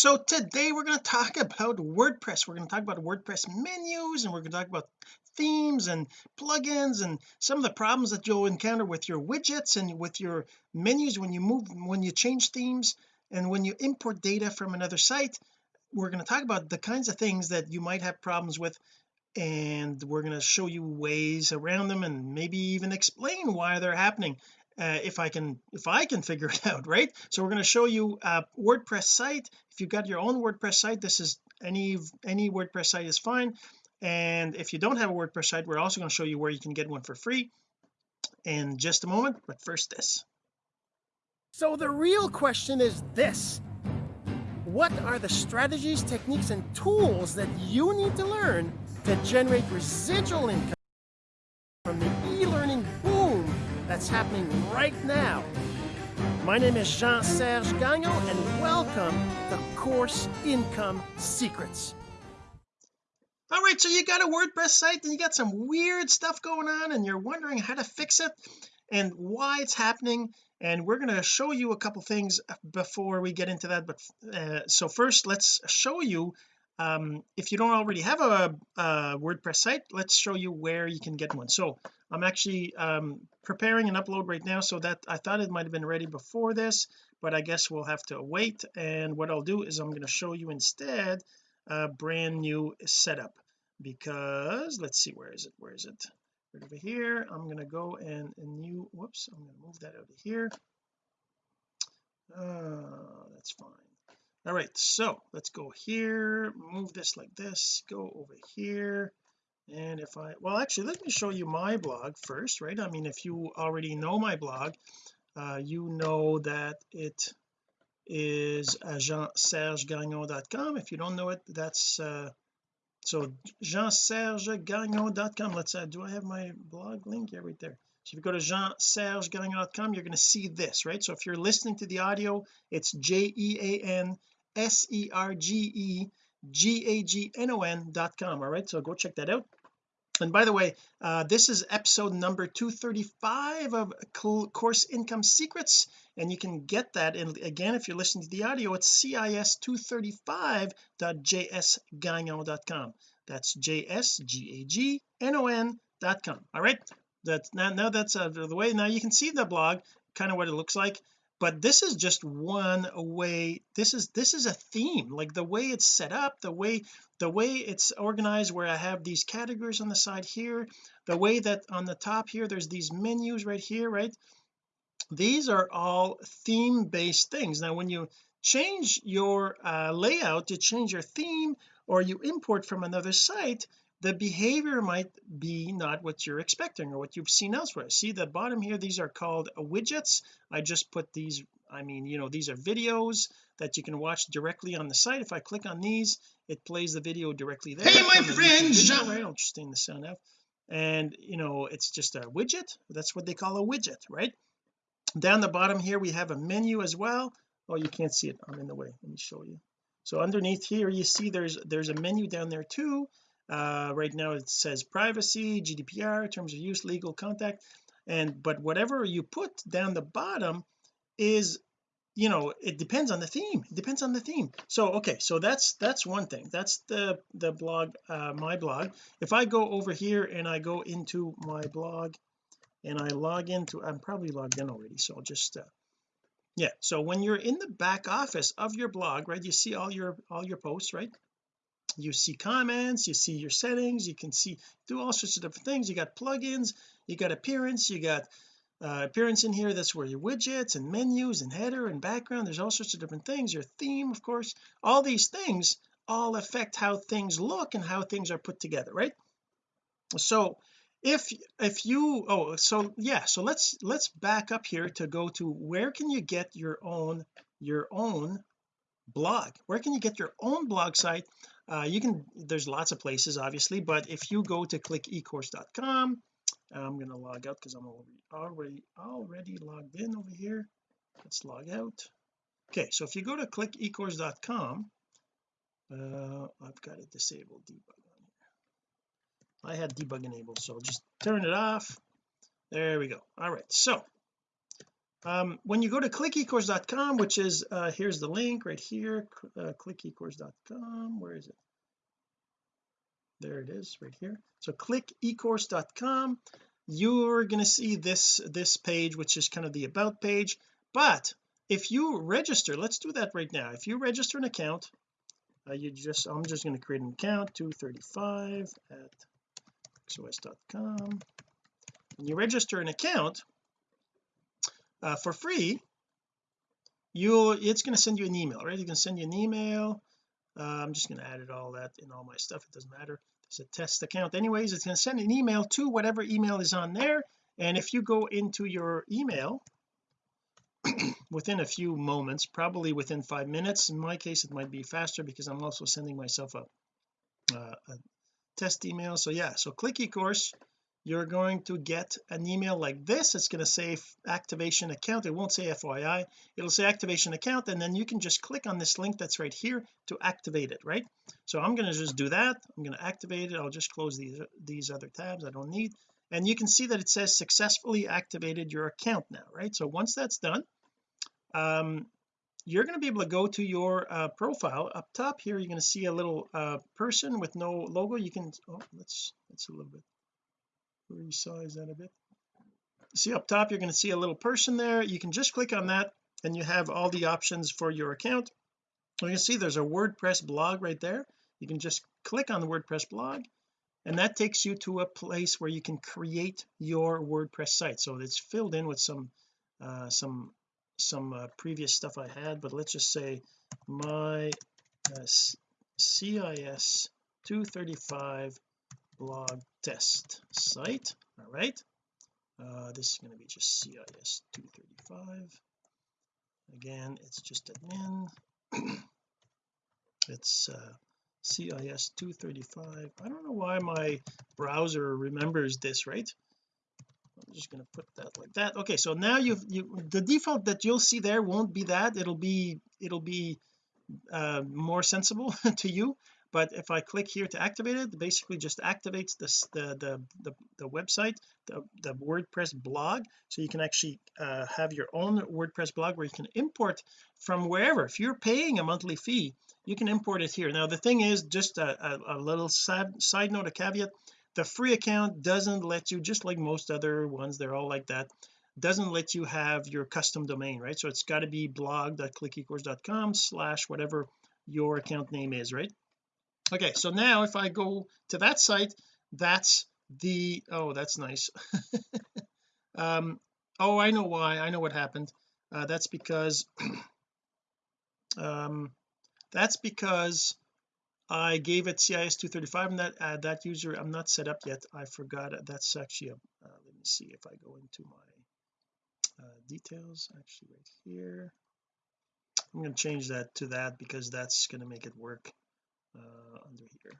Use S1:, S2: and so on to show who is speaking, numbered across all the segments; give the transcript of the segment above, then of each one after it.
S1: so today we're going to talk about WordPress. We're going to talk about WordPress menus and we're going to talk about themes and plugins and some of the problems that you'll encounter with your widgets and with your menus when you move when you change themes and when you import data from another site. We're going to talk about the kinds of things that you might have problems with and we're going to show you ways around them and maybe even explain why they're happening uh, if I can if I can figure it out right? So we're going to show you a WordPress site. If you've got your own WordPress site this is any any WordPress site is fine. And if you don't have a WordPress site we're also going to show you where you can get one for free. In just a moment but first this.
S2: So the real question is this. What are the strategies techniques and tools that you need to learn to generate residual income from the that's happening right now. My name is Jean-Serge Gagnon and welcome to Course Income Secrets.
S1: All right so you got a WordPress site and you got some weird stuff going on and you're wondering how to fix it and why it's happening and we're going to show you a couple things before we get into that but uh, so first let's show you um, if you don't already have a, a, WordPress site let's show you where you can get one. So I'm actually um, preparing an upload right now so that I thought it might have been ready before this but I guess we'll have to wait. And what I'll do is I'm going to show you instead a brand new setup because let's see where is it? Where is it? Right over here. I'm going to go and a new whoops I'm going to move that of here. Uh, that's fine all right so let's go here move this like this go over here and if I well actually let me show you my blog first right? I mean if you already know my blog uh, you know that it is jeansergegagnon.com if you don't know it that's uh, so jeansergegagnon.com let's uh, do I have my blog link? Yeah right there. So if you go to jeansergegagnon.com you're going to see this right? So if you're listening to the audio it's j-e-a-n-s-e-r-g-e-g-a-g-n-o-n dot com. All right so go check that out. And by the way uh, this is episode number 235 of course income secrets and you can get that and again if you're listening to the audio it's cis235.jsgagnon.com that's j-s-g-a-g-n-o-n dot com. All right that's now now that's out of the way. Now you can see the blog kind of what it looks like but this is just one way this is this is a theme like the way it's set up the way the way it's organized where I have these categories on the side here the way that on the top here there's these menus right here right? These are all theme based things. Now when you change your uh, layout you change your theme or you import from another site the behavior might be not what you're expecting or what you've seen elsewhere. See the bottom here these are called widgets. I just put these I mean you know these are videos that you can watch directly on the site. If I click on these it plays the video directly there.
S2: Hey my
S1: friends! right? I'll just the sound off and you know it's just a widget. That's what they call a widget right? Down the bottom here we have a menu as well. Oh you can't see it. I'm in the way. Let me show you. So underneath here you see there's there's a menu down there too uh, right now it says privacy GDPR terms of use legal contact. And but whatever you put down the bottom is you know it depends on the theme. It depends on the theme. So okay so that's that's one thing. That's the the blog uh, my blog. If I go over here and I go into my blog and I log into I'm probably logged in already so I'll just uh, yeah. So when you're in the back office of your blog right you see all your all your posts right you see comments you see your settings you can see do all sorts of different things. You got plugins you got appearance you got uh, appearance in here that's where your widgets and menus and header and background there's all sorts of different things. Your theme of course all these things all affect how things look and how things are put together right? So if if you oh so yeah so let's let's back up here to go to where can you get your own your own blog? Where can you get your own blog site uh, you can there's lots of places obviously but if you go to click ecourse.com I'm going to log out because I'm already already logged in over here. Let's log out. Okay so if you go to click ecourse.com uh, I've got it disabled debug on here. I had debug enabled so just turn it off. There we go. All right so um, when you go to clickecourse.com which is uh, here's the link right here uh, clickecourse.com where is it? There it is right here. So click ecourse.com you're going to see this this page which is kind of the about page. But if you register let's do that right now. If you register an account uh, you just I'm just going to create an account 235 at xos.com and you register an account uh, for free you'll it's going to send you an email right? You can send you an email. Uh, I'm just going to add it all that in all my stuff it doesn't matter. It's a test account anyways it's going to send an email to whatever email is on there and if you go into your email within a few moments probably within five minutes in my case it might be faster because I'm also sending myself a, uh, a test email so yeah so click eCourse you're going to get an email like this. It's going to say activation account. It won't say FYI it'll say activation account and then you can just click on this link that's right here to activate it right? So I'm going to just do that. I'm going to activate it. I'll just close these these other tabs I don't need. And you can see that it says successfully activated your account now right? So once that's done um you're going to be able to go to your uh, profile. Up top here you're going to see a little uh, person with no logo. You can oh let's let's a little bit resize that a bit. See up top you're going to see a little person there. You can just click on that and you have all the options for your account. You can see there's a WordPress blog right there. You can just click on the WordPress blog and that takes you to a place where you can create your WordPress site. So it's filled in with some uh, some some uh, previous stuff I had but let's just say my uh, CIS 235 blog test site. All right. Uh, this is going to be just CIS 235 again it's just admin it's uh, CIS 235 I don't know why my browser remembers this right? I'm just going to put that like that. Okay so now you've you the default that you'll see there won't be that. It'll be it'll be uh, more sensible to you but if I click here to activate it basically just activates this the the the, the website the, the WordPress blog. So you can actually uh, have your own WordPress blog where you can import from wherever. If you're paying a monthly fee you can import it here. Now the thing is just a, a, a little side, side note a caveat the free account doesn't let you just like most other ones they're all like that doesn't let you have your custom domain right? So it's got to be blog.clickecourse.com slash whatever your account name is right okay so now if I go to that site that's the oh that's nice. Um oh I know why I know what happened. Uh, that's because um that's because I gave it CIS 235 and that uh, that user I'm not set up yet. I forgot that's actually a uh, let me see if I go into my uh, details actually right here. I'm going to change that to that because that's going to make it work uh, under here.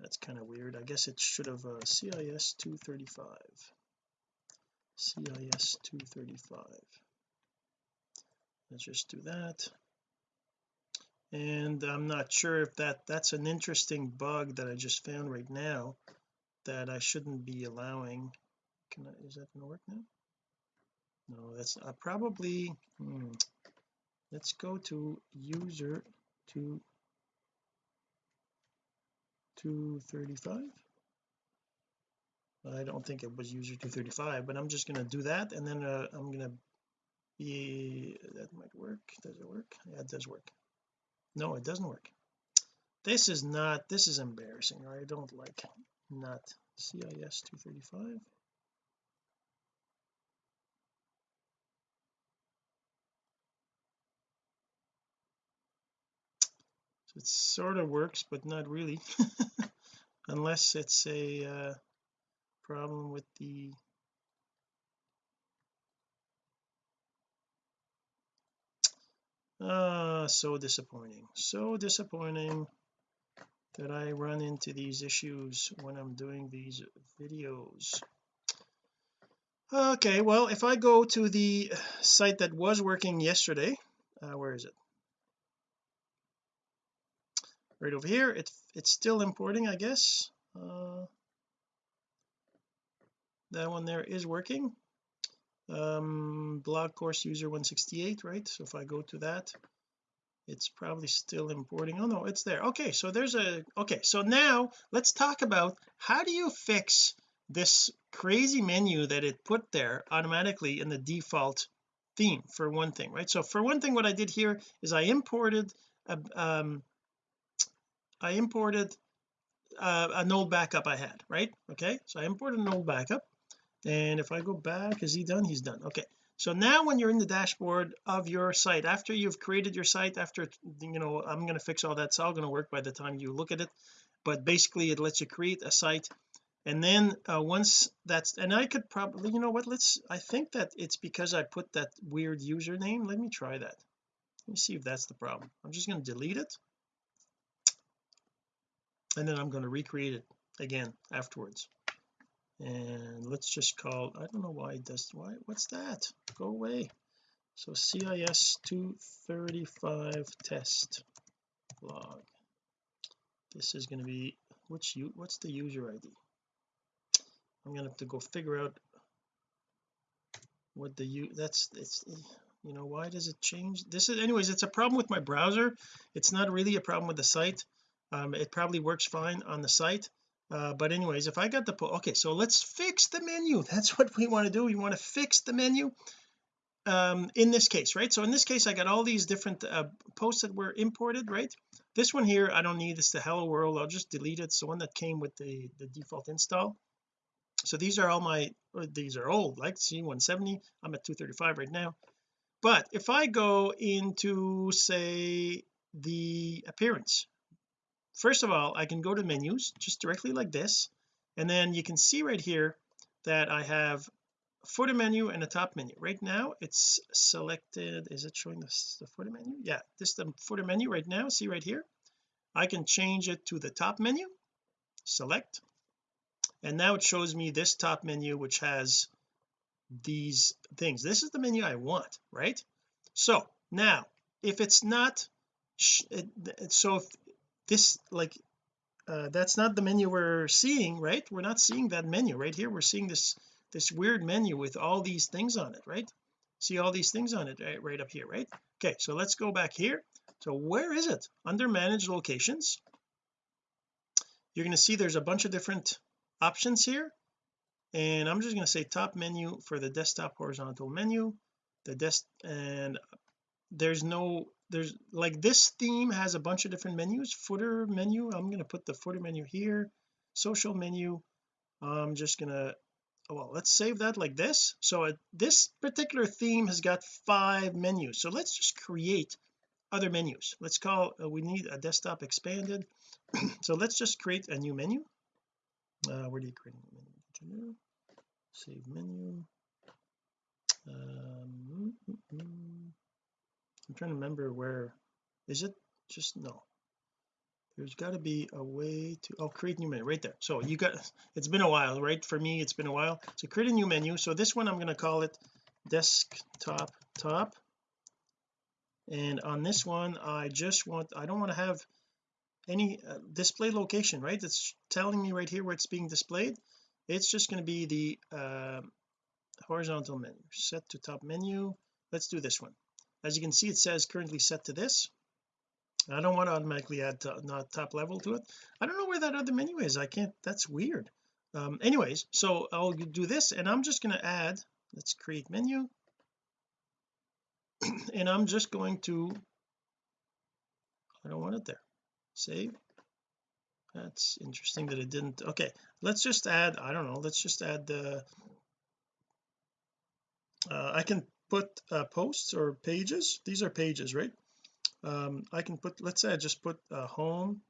S1: That's kind of weird. I guess it should have uh, CIS 235 CIS 235 let's just do that. And I'm not sure if that that's an interesting bug that I just found right now that I shouldn't be allowing. Can I is that gonna work now? No that's uh, probably hmm, let's go to user to 235 I don't think it was user 235 but I'm just going to do that and then uh, I'm going to be that might work. Does it work? Yeah it does work. No it doesn't work. This is not this is embarrassing. I don't like not CIS 235 it sort of works but not really. Unless it's a uh, problem with the ah so disappointing. So disappointing that I run into these issues when I'm doing these videos. Okay well if I go to the site that was working yesterday uh, where is it right over here. It, it's still importing I guess. Uh, that one there is working. Um blog course user 168 right? So if I go to that it's probably still importing. Oh no it's there. Okay so there's a okay so now let's talk about how do you fix this crazy menu that it put there automatically in the default theme for one thing right? So for one thing what I did here is I imported a, um I imported uh, an old backup I had right? Okay so I imported an old backup and if I go back is he done? He's done. Okay so now when you're in the dashboard of your site after you've created your site after you know I'm going to fix all that it's all going to work by the time you look at it but basically it lets you create a site and then uh, once that's and I could probably you know what let's I think that it's because I put that weird username. Let me try that. Let me see if that's the problem. I'm just going to delete it and then I'm going to recreate it again afterwards. And let's just call I don't know why it does why what's that? Go away. So CIS 235 test log. This is going to be which you what's the user ID I'm gonna have to go figure out what the you that's it's you know why does it change? This is anyways it's a problem with my browser. It's not really a problem with the site um, it probably works fine on the site. Uh, but anyways if I got the okay so let's fix the menu. That's what we want to do. We want to fix the menu um in this case right? So in this case I got all these different uh, posts that were imported right? This one here I don't need this the hello world. I'll just delete it. It's the one that came with the the default install. So these are all my these are old like C170 I'm at 235 right now. But if I go into say the appearance first of all I can go to menus just directly like this and then you can see right here that I have footer menu and a top menu. Right now it's selected is it showing this the footer menu? Yeah this is the footer menu right now. See right here? I can change it to the top menu select and now it shows me this top menu which has these things. This is the menu I want right? So now if it's not so if this like uh, that's not the menu we're seeing right? We're not seeing that menu. Right here we're seeing this this weird menu with all these things on it right? See all these things on it right, right up here right? Okay so let's go back here. So where is it? Under manage locations. You're going to see there's a bunch of different options here. And I'm just going to say top menu for the desktop horizontal menu the desk and there's no there's like this theme has a bunch of different menus. Footer menu I'm going to put the footer menu here. Social menu I'm just gonna well let's save that like this. So it, this particular theme has got five menus. So let's just create other menus. Let's call uh, we need a desktop expanded. So let's just create a new menu. Uh, where do you create a new menu? Save menu. Um, mm, mm, mm. I'm trying to remember where is it just no. There's got to be a way to oh create new menu right there. So you got it's been a while right? For me it's been a while. So create a new menu. So this one I'm going to call it desktop top. And on this one I just want I don't want to have any uh, display location right? It's telling me right here where it's being displayed. It's just going to be the uh, horizontal menu set to top menu. Let's do this one as you can see it says currently set to this. I don't want to automatically add to, not top level to it. I don't know where that other menu is. I can't that's weird. Um anyways so I'll do this and I'm just going to add let's create menu. And I'm just going to I don't want it there. Save. That's interesting that it didn't okay let's just add I don't know let's just add the uh, I can put uh, posts or pages. These are pages right? Um I can put let's say I just put uh, home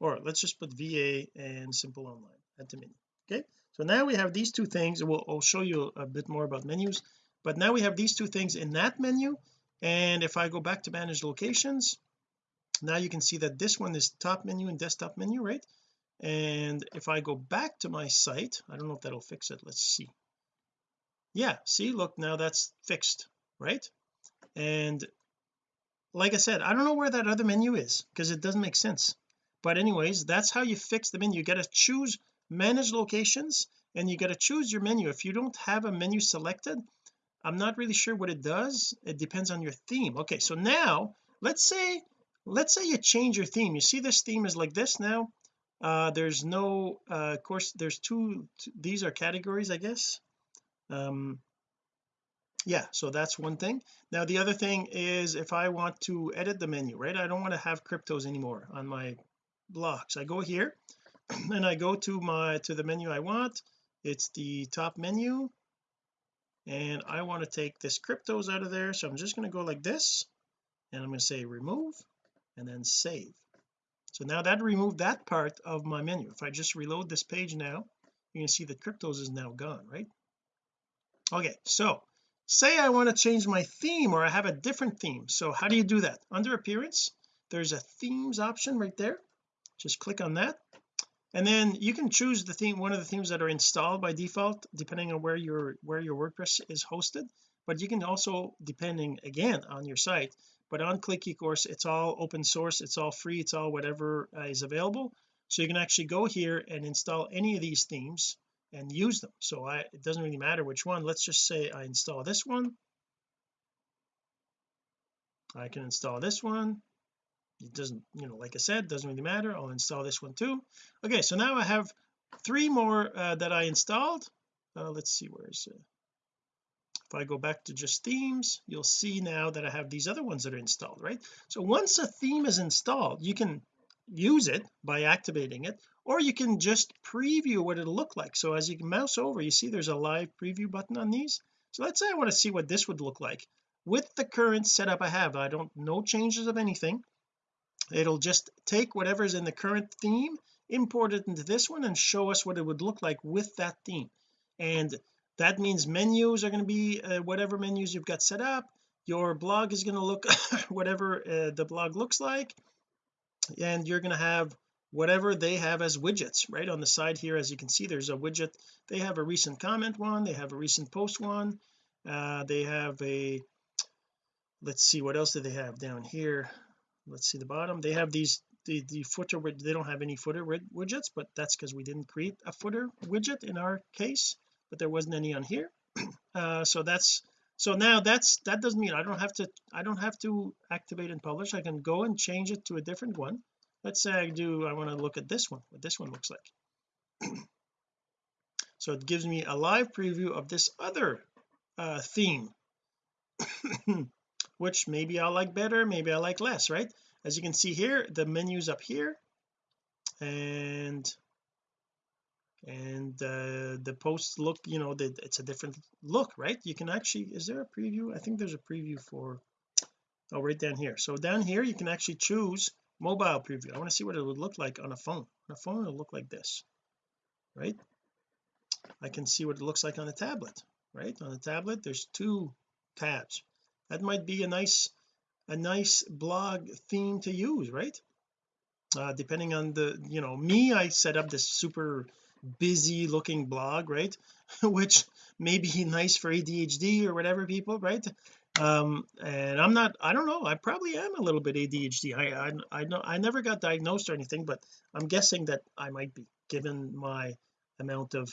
S1: or let's just put VA and simple online at the menu okay? So now we have these two things. We'll I'll show you a bit more about menus but now we have these two things in that menu. And if I go back to manage locations now you can see that this one is top menu and desktop menu right? And if I go back to my site I don't know if that'll fix it. Let's see yeah see look now that's fixed right? And like I said I don't know where that other menu is because it doesn't make sense. But anyways that's how you fix the menu. You got to choose manage locations and you got to choose your menu. If you don't have a menu selected I'm not really sure what it does. It depends on your theme. Okay so now let's say let's say you change your theme. You see this theme is like this now? Uh there's no uh of course there's two these are categories I guess um yeah so that's one thing. Now the other thing is if I want to edit the menu right I don't want to have cryptos anymore on my blocks. I go here and I go to my to the menu I want. It's the top menu. And I want to take this cryptos out of there. So I'm just going to go like this and I'm going to say remove and then save. So now that removed that part of my menu. If I just reload this page now you can see that cryptos is now gone right okay so say I want to change my theme or I have a different theme. So how do you do that? Under appearance there's a themes option right there. Just click on that. And then you can choose the theme one of the themes that are installed by default depending on where your where your WordPress is hosted. But you can also depending again on your site but on click ecourse it's all open source it's all free it's all whatever uh, is available. So you can actually go here and install any of these themes and use them. So I it doesn't really matter which one. Let's just say I install this one. I can install this one. It doesn't you know like I said doesn't really matter. I'll install this one too. Okay so now I have three more uh, that I installed. Uh, let's see where is it? If I go back to just themes you'll see now that I have these other ones that are installed right? So once a theme is installed you can use it by activating it or you can just preview what it'll look like. So as you mouse over you see there's a live preview button on these. So let's say I want to see what this would look like. With the current setup I have I don't no changes of anything. It'll just take whatever's in the current theme import it into this one and show us what it would look like with that theme. And that means menus are going to be uh, whatever menus you've got set up. Your blog is going to look whatever uh, the blog looks like and you're going to have whatever they have as widgets right? On the side here as you can see there's a widget. They have a recent comment one they have a recent post one uh, they have a let's see what else do they have down here? Let's see the bottom. They have these the the footer they don't have any footer widgets but that's because we didn't create a footer widget in our case but there wasn't any on here. Uh, so that's so now that's that doesn't mean I don't have to I don't have to activate and publish. I can go and change it to a different one. Let's say I do I want to look at this one what this one looks like. So it gives me a live preview of this other uh, theme which maybe I like better maybe I like less right? As you can see here the menus up here and and uh, the posts look you know that it's a different look right? You can actually is there a preview? I think there's a preview for oh right down here. So down here you can actually choose mobile preview. I want to see what it would look like on a phone. On a phone it'll look like this right? I can see what it looks like on a tablet right? On a tablet there's two tabs. That might be a nice a nice blog theme to use right? Uh, depending on the you know me I set up this super busy looking blog right? Which may be nice for ADHD or whatever people right? Um and I'm not I don't know I probably am a little bit ADHD I I I know I never got diagnosed or anything but I'm guessing that I might be given my amount of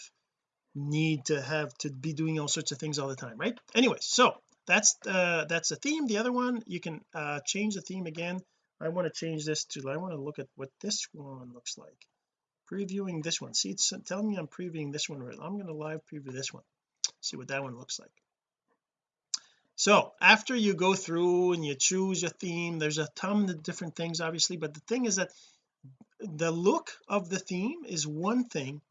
S1: need to have to be doing all sorts of things all the time right? Anyway so that's uh that's a theme. The other one you can uh change the theme again. I want to change this to I want to look at what this one looks like previewing this one. See it's telling me I'm previewing this one right. I'm going to live preview this one. See what that one looks like. So after you go through and you choose a theme there's a ton of different things obviously but the thing is that the look of the theme is one thing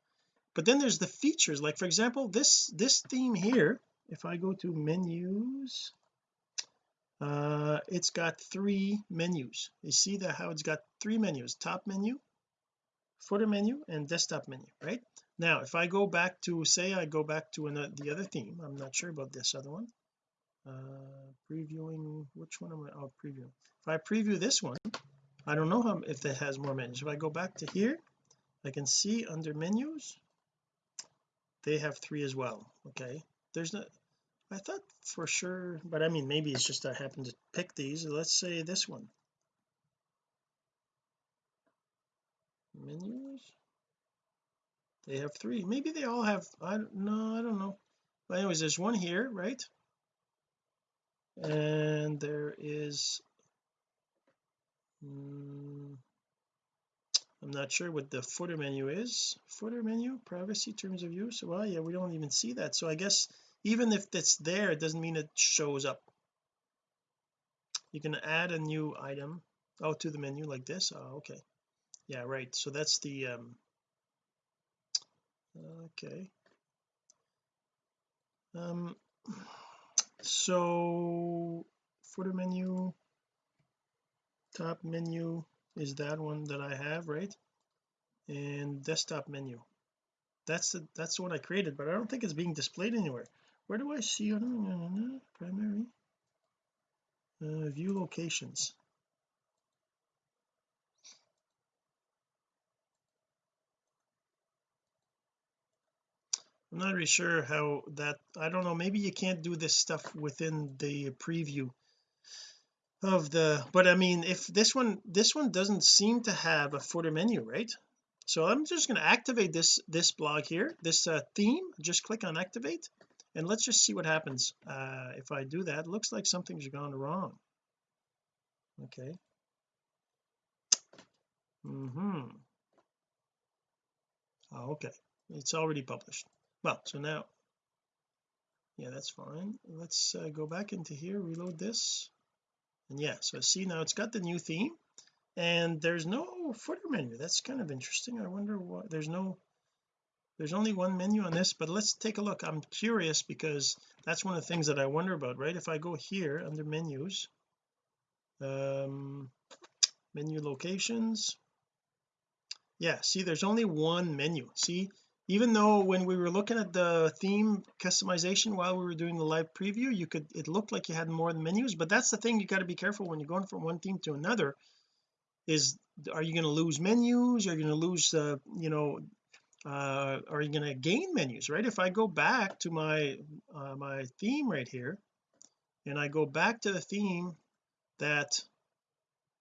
S1: but then there's the features. Like for example this this theme here if I go to menus uh it's got three menus. You see that how it's got three menus? Top menu footer menu and desktop menu right? Now if I go back to say I go back to another the other theme I'm not sure about this other one. Uh previewing which one am I oh preview. If I preview this one I don't know how if it has more menus. If I go back to here I can see under menus they have three as well okay? There's no I thought for sure but I mean maybe it's just I happen to pick these. Let's say this one menus they have three. Maybe they all have I don't know I don't know. But anyways there's one here right? And there is mm, I'm not sure what the footer menu is. Footer menu? Privacy terms of use? Well yeah we don't even see that. So I guess even if it's there it doesn't mean it shows up. You can add a new item. Oh to the menu like this? Oh okay yeah right. So that's the um okay. Um so footer menu top menu is that one that I have right? And desktop menu. That's the that's the one I created but I don't think it's being displayed anywhere. Where do I see primary uh, view locations I'm not really sure how that I don't know maybe you can't do this stuff within the preview of the but I mean if this one this one doesn't seem to have a footer menu right? So I'm just going to activate this this blog here this uh, theme just click on activate and let's just see what happens. Uh, if I do that looks like something's gone wrong. Okay. Mm-hmm. Oh, okay. It's already published well so now yeah that's fine. Let's uh, go back into here reload this. And yeah so see now it's got the new theme and there's no footer menu. That's kind of interesting. I wonder why there's no there's only one menu on this but let's take a look. I'm curious because that's one of the things that I wonder about right? If I go here under menus um menu locations. Yeah see there's only one menu. See even though when we were looking at the theme customization while we were doing the live preview you could it looked like you had more menus but that's the thing you got to be careful when you're going from one theme to another is are you going to lose menus? Are you going to lose uh, you know uh, are you going to gain menus right? If I go back to my uh, my theme right here and I go back to the theme that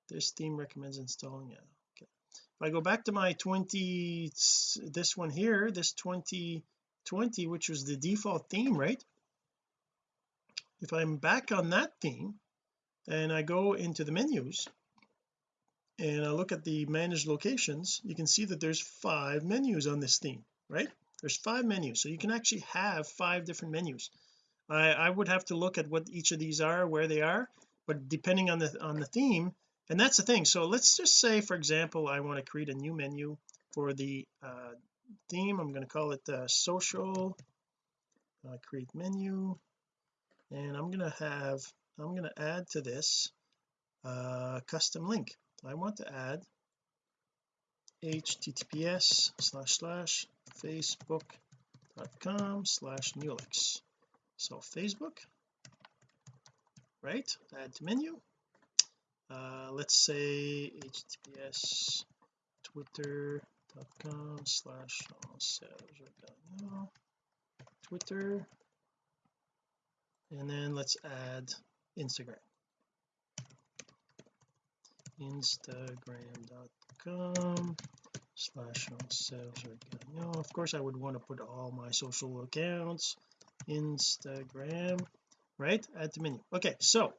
S1: this theme recommends installing yeah if I go back to my 20 this one here this 2020 which was the default theme right? If I'm back on that theme and I go into the menus and I look at the managed locations you can see that there's five menus on this theme right? There's five menus so you can actually have five different menus. I I would have to look at what each of these are where they are but depending on the on the theme and that's the thing. So let's just say for example I want to create a new menu for the uh, theme. I'm going to call it uh, social uh, create menu. And I'm going to have I'm going to add to this uh, custom link. I want to add https slash slash facebook.com slash Newlix so Facebook right? Add to menu uh, let's say https twitter.com slash twitter. And then let's add Instagram. Instagram.com slash of course I would want to put all my social accounts Instagram right? At the menu. Okay so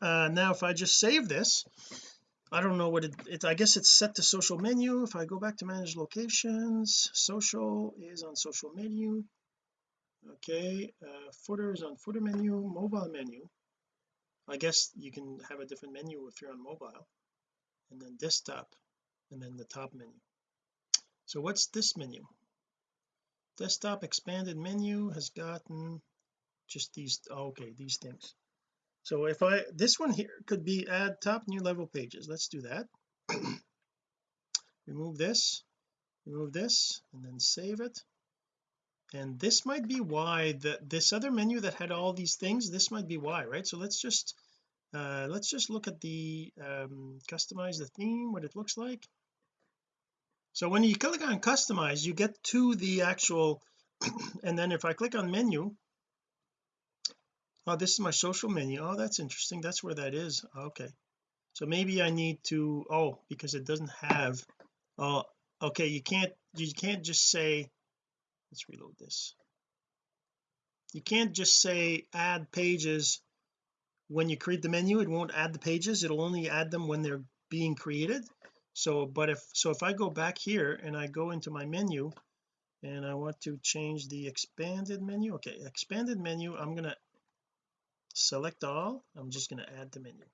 S1: uh, now if I just save this I don't know what it, it I guess it's set to social menu. If I go back to manage locations social is on social menu. Okay uh, footer is on footer menu mobile menu. I guess you can have a different menu if you're on mobile. And then desktop and then the top menu. So what's this menu? Desktop expanded menu has gotten just these okay these things so if I this one here could be add top new level pages. Let's do that. Remove this remove this and then save it. And this might be why that this other menu that had all these things this might be why right? So let's just uh let's just look at the um customize the theme what it looks like. So when you click on customize you get to the actual and then if I click on menu oh this is my social menu. Oh that's interesting. That's where that is. Okay. So maybe I need to oh because it doesn't have oh okay you can't you can't just say let's reload this. You can't just say add pages when you create the menu. It won't add the pages. It'll only add them when they're being created. So but if so if I go back here and I go into my menu and I want to change the expanded menu okay expanded menu I'm gonna select all I'm just going to add the menu.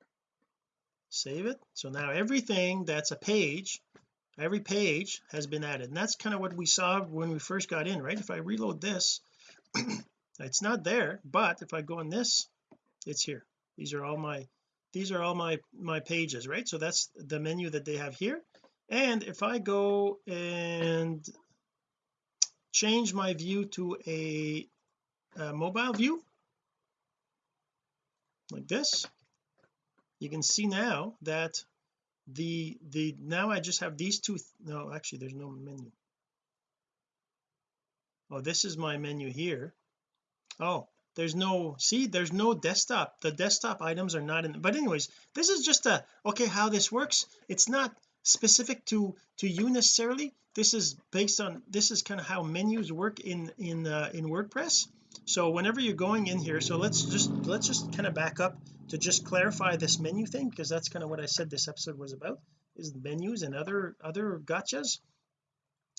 S1: Save it. So now everything that's a page every page has been added. And that's kind of what we saw when we first got in right? If I reload this it's not there but if I go on this it's here. These are all my these are all my my pages right? So that's the menu that they have here. And if I go and change my view to a, a mobile view like this. You can see now that the the now I just have these two no actually there's no menu. Oh this is my menu here. Oh there's no see there's no desktop. The desktop items are not in but anyways this is just a okay how this works. It's not specific to to you necessarily. This is based on this is kind of how menus work in in uh, in WordPress so whenever you're going in here so let's just let's just kind of back up to just clarify this menu thing because that's kind of what I said this episode was about is menus and other other gotchas.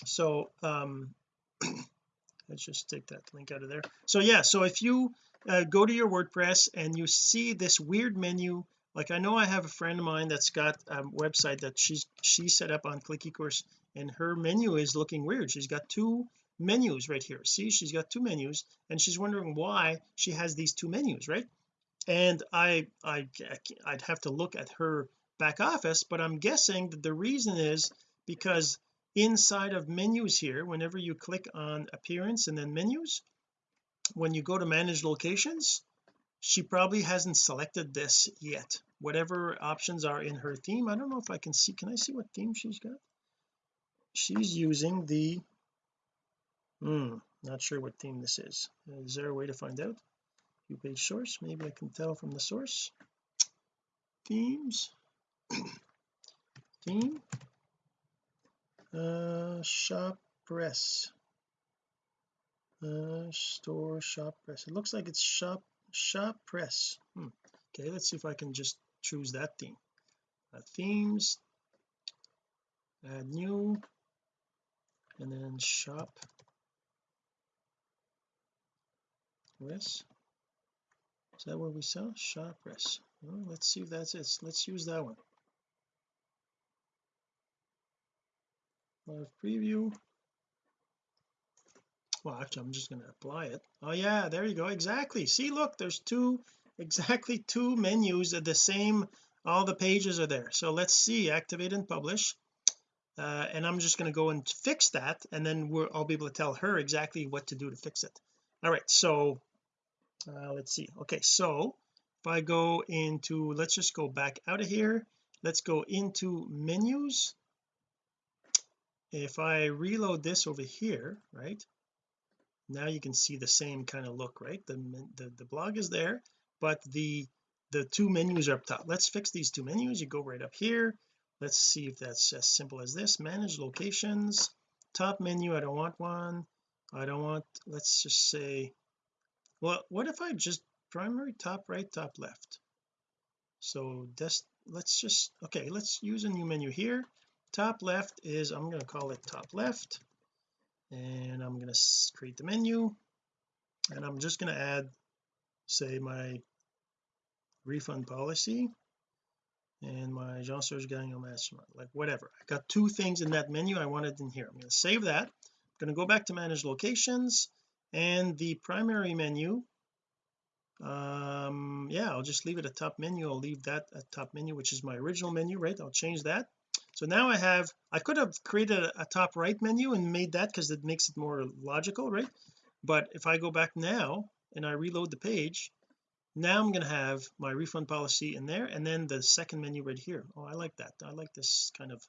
S1: So um let's just take that link out of there. So yeah so if you uh, go to your WordPress and you see this weird menu like I know I have a friend of mine that's got a website that she's she set up on Click eCourse and her menu is looking weird. She's got two menus right here. See she's got two menus and she's wondering why she has these two menus right? And I I I'd have to look at her back office but I'm guessing that the reason is because inside of menus here whenever you click on appearance and then menus when you go to manage locations she probably hasn't selected this yet. Whatever options are in her theme I don't know if I can see can I see what theme she's got? She's using the hmm not sure what theme this is. Is there a way to find out? View page source maybe I can tell from the source. Themes? Theme? Uh shop press. Uh store shop press. It looks like it's shop shop press. Hmm. okay let's see if I can just choose that theme. Uh, themes add new and then shop press is that what we saw shop press well, let's see if that's it. Let's use that one. Live preview. Well actually I'm just going to apply it. Oh yeah there you go. Exactly. See look there's two exactly two menus at the same all the pages are there. So let's see activate and publish. Uh, and I'm just going to go and fix that and then I'll be able to tell her exactly what to do to fix it. All right so uh, let's see. Okay so if I go into let's just go back out of here. Let's go into menus. If I reload this over here right now you can see the same kind of look right? The, the the blog is there but the the two menus are up top. Let's fix these two menus. You go right up here. Let's see if that's as simple as this. Manage locations. Top menu I don't want one. I don't want let's just say well what if I just primary top right top left? So this let's just okay let's use a new menu here. Top left is I'm going to call it top left and I'm going to create the menu and I'm just going to add say my refund policy and my Jean Serge Gagnon Mastermind like whatever. I got two things in that menu I wanted in here. I'm going to save that. I'm going to go back to manage locations and the primary menu um yeah I'll just leave it a top menu. I'll leave that a top menu which is my original menu right? I'll change that. So now I have I could have created a, a top right menu and made that because it makes it more logical right? But if I go back now and I reload the page now I'm going to have my refund policy in there and then the second menu right here. Oh I like that. I like this kind of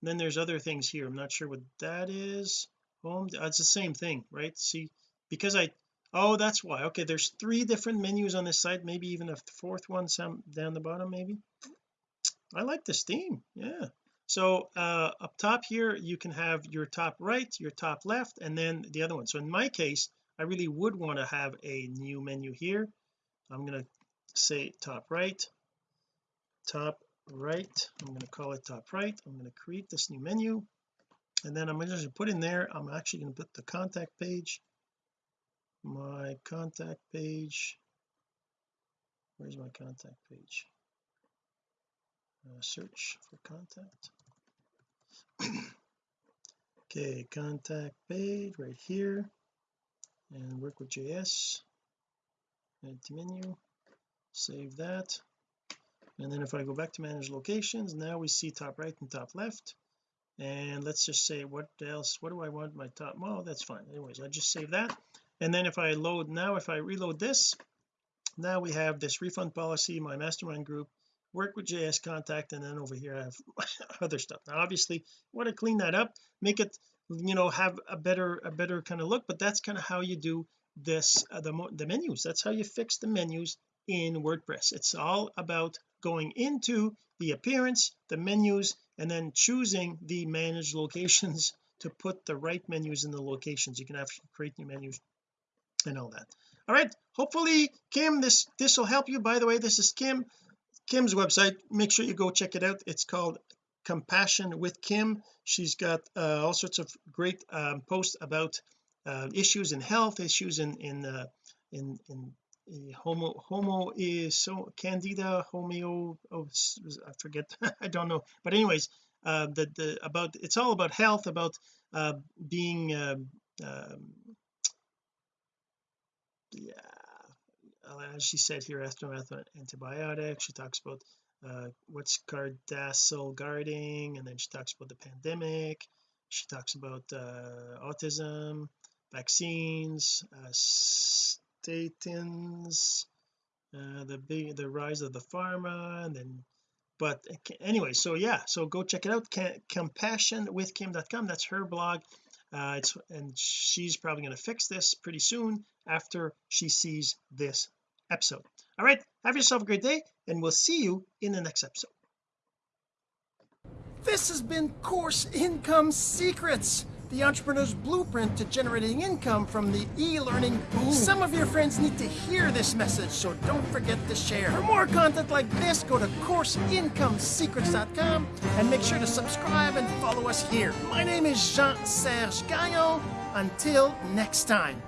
S1: and then there's other things here. I'm not sure what that is. Home oh, it's the same thing right? See because I oh that's why. Okay there's three different menus on this site maybe even a fourth one some down the bottom maybe. I like this theme yeah. So uh up top here you can have your top right your top left and then the other one. So in my case I really would want to have a new menu here. I'm going to say top right top right. I'm going to call it top right. I'm going to create this new menu. And then I'm going to put in there I'm actually going to put the contact page my contact page. Where's my contact page? Uh, search for contact. Okay contact page right here. And work with JS add to menu. Save that. And then if I go back to manage locations now we see top right and top left. And let's just say what else what do I want my top well that's fine. Anyways I just save that and then if I load now if I reload this now we have this refund policy my mastermind group work with JS contact and then over here I have other stuff. Now obviously want to clean that up make it you know have a better a better kind of look but that's kind of how you do this uh, the, the menus. That's how you fix the menus in WordPress. It's all about going into the appearance the menus and then choosing the managed locations to put the right menus in the locations. You can actually create new menus and all that. All right hopefully Kim this this will help you. By the way this is Kim Kim's website. Make sure you go check it out. It's called compassion with Kim. She's got uh, all sorts of great um, posts about uh, issues in health issues in in uh, in in homo homo is so candida homeo oh I forget I don't know. But anyways uh the the about it's all about health about uh being um yeah as she said here aftermath antibiotics she talks about uh what's Gardasil guarding and then she talks about the pandemic. She talks about uh autism vaccines uh statins uh the big the rise of the pharma and then but anyway so yeah so go check it out compassionwithkim.com that's her blog. Uh it's and she's probably going to fix this pretty soon after she sees this episode all right have yourself a great day and we'll see you in the next episode
S2: this has been course income secrets the entrepreneur's blueprint to generating income from the e-learning boom. Some of your friends need to hear this message, so don't forget to share. For more content like this, go to CourseIncomeSecrets.com and make sure to subscribe and follow us here. My name is Jean-Serge Gagnon. Until next time.